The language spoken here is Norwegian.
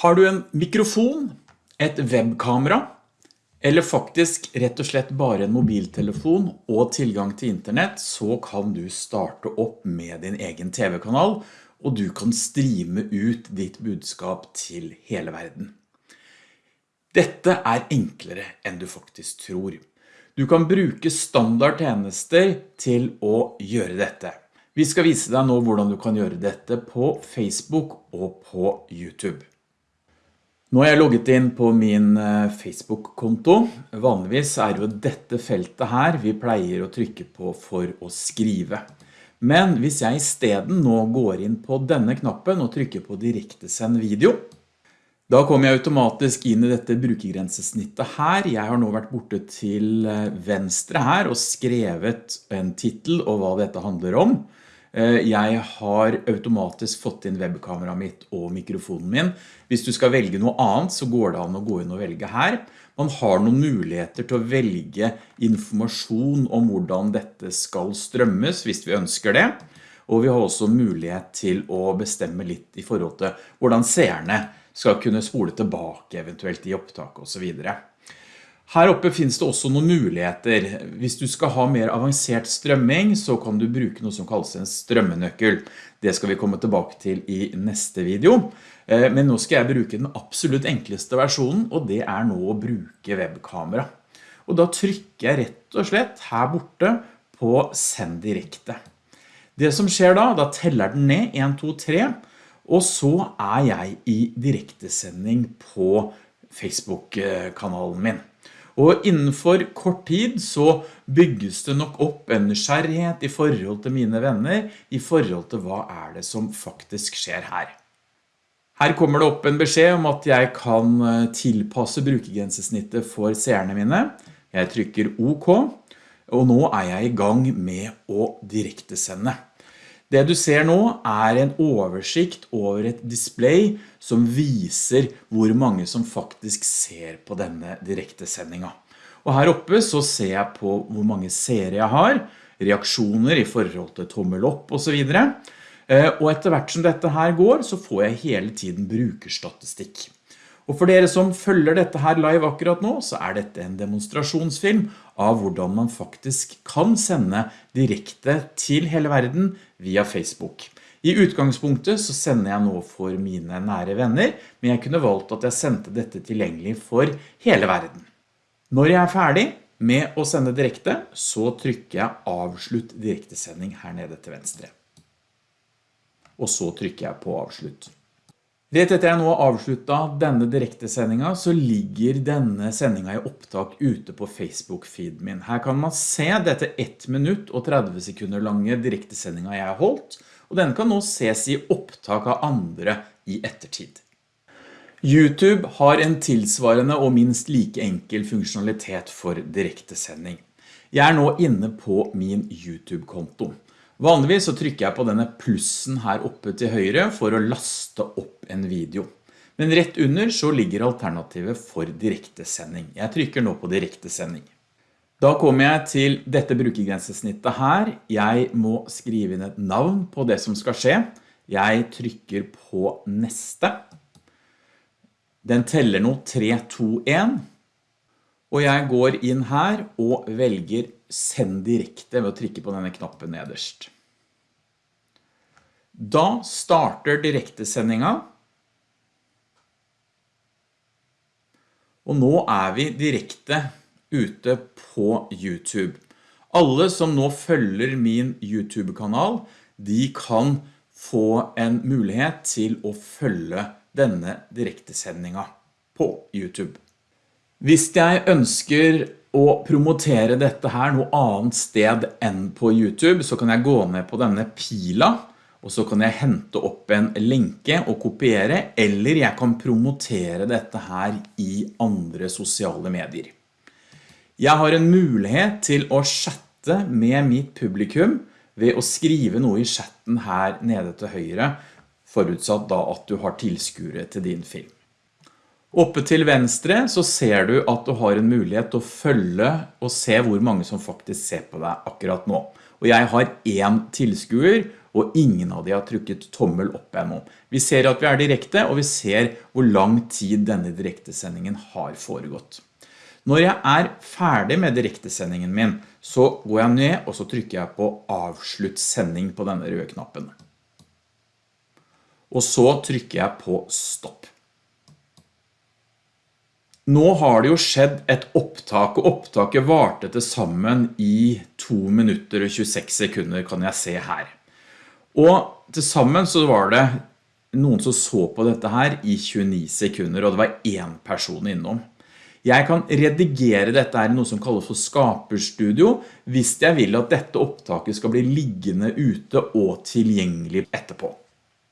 Har du en mikrofon, et webkamera, eller faktisk rett og slett bare en mobiltelefon og tilgang til internett, så kan du starte opp med din egen TV-kanal, og du kan streame ut ditt budskap til hele verden. Dette er enklere enn du faktisk tror. Du kan bruke standardtjenester til å gjøre dette. Vi skal vise deg nå hvordan du kan gjøre dette på Facebook og på YouTube. Nå har jeg logget inn på min eh, Facebook-konto. Vanligvis er jo dette feltet her vi pleier å trykke på for å skrive. Men hvis jeg i stedet nå går inn på denne knappen og trykker på direkte send video, da kommer jeg automatisk inn i dette brukergrensesnittet her. Jeg har nå vært borte til eh, venstre her og skrevet en titel og hva dette handler om. Eh, jeg har automatisk fått inn webkameraet mitt og mikrofonen min. Hvis du skal velge noe annet så går det an å gå inn og velge her. Man har noen muligheter til å velge informasjon om hvordan dette skal strømmes hvis vi ønsker det. Og vi har også mulighet til å bestemme litt i forhold til hvordan seerne skal kunne spole tilbake eventuelt i opptak og så videre. Her oppe finnes det også noen muligheter. Hvis du skal ha mer avansert strømming, så kan du bruke noe som kalles en strømmenøkkel. Det skal vi komme tilbake til i neste video. Eh, men nå skal jeg bruke den absolutt enkleste versjonen, og det er nå å bruke webkamera. Og da trykker jeg rett og slett her borte på send direkte. Det som skjer da, da teller den ned 1, 2, 3, og så er jeg i direktesending på Facebook-kanalen min. Og innenfor kort tid så bygges det nok opp en nysgjerrighet i forhold til mine venner, i forhold til hva er det som faktisk skjer her. Her kommer det opp en beskjed om at jeg kan eh, tilpasse brukergrensesnittet for seerne mine. Jeg trykker OK, og nå er jeg i gang med å direktesende. Det du ser nå er en oversikt over et display som viser hvor mange som faktisk ser på denne direktesendinga. Og her oppe så ser jeg på hvor mange seere jeg har, reaksjoner i forhold til tommel opp og så videre. Eh, og etter hvert som dette her går, så får jeg hele tiden brukerstatistikk. Og for dere som følger dette her live akkurat nå, så er dette en demonstrasjonsfilm av hvordan man faktisk kan sende direkte til hele verden via Facebook. I utgangspunktet så sender jeg nå for mine nære venner, men jeg kunne valgt at jeg sendte dette tilgjengelig for hele verden. Når jeg er ferdig med å sende direkte, så trykker jeg avslutt direktesending her nede til venstre. Og så trykker jeg på avslutt. Rett etter jeg nå har avsluttet denne direktesendinga, så ligger denne sendingen i opptak ute på Facebook-feeden min. Her kan man se dette 1 minutt og 30 sekunder lange direktesendinga jeg har holdt, og den kan nå ses i opptak av andre i ettertid. YouTube har en tilsvarende og minst like enkel funksjonalitet for direktesending. Jeg er nå inne på min YouTube-konto. Vanligvis så trykker jeg på denne plussen her oppe til høyre for å laste opp en video. Men rett under så ligger alternativet for direktesending. Jeg trykker nå på direktesending. Da kommer jeg til dette brukergrensesnittet her. Jeg må skrive inn et navn på det som skal skje. Jeg trykker på neste. Den teller nå 3, 2, 1. Og jeg går inn her og velger send direkte ved å trykke på denne knappen nederst. Da starter direktesendinga. Og nå er vi direkte ute på YouTube. Alle som nå følger min YouTube-kanal, de kan få en mulighet til å følge denne direktesendinga på YouTube. Hvis jeg ønsker å promotere dette her noe annet sted enn på YouTube, så kan jeg gå ned på denne pila, og så kan jeg hente opp en lenke og kopiere, eller jeg kan promotere dette her i andre sosiale medier. Jeg har en mulighet til å chatte med mitt publikum ved å skrive noe i chatten her nede til høyre, forutsatt da at du har tilskure til din film. Oppe til venstre så ser du at du har en mulighet til å følge og se hvor mange som faktisk ser på deg akkurat nå. Og jeg har en tilskuer, og ingen av de har trykket tommel opp ennå. Vi ser at vi er direkte, og vi ser hvor lang tid denne direktesendingen har foregått. Når jeg er ferdig med direktesendingen min, så går jeg ned og så trykker jeg på avslutt sending på denne røde knappen. Og så trykker jeg på stopp. Nå har det jo skjedd et opptak, og opptaket varte til sammen i 2 minutter og 26 sekunder kan jeg se her. Og til sammen så var det noen som så på dette her i 29 sekunder, og det var en person innom. Jeg kan redigere dette her i noe som kalles for skaperstudio, hvis jeg vil at dette opptaket skal bli liggende ute og tilgjengelig etterpå.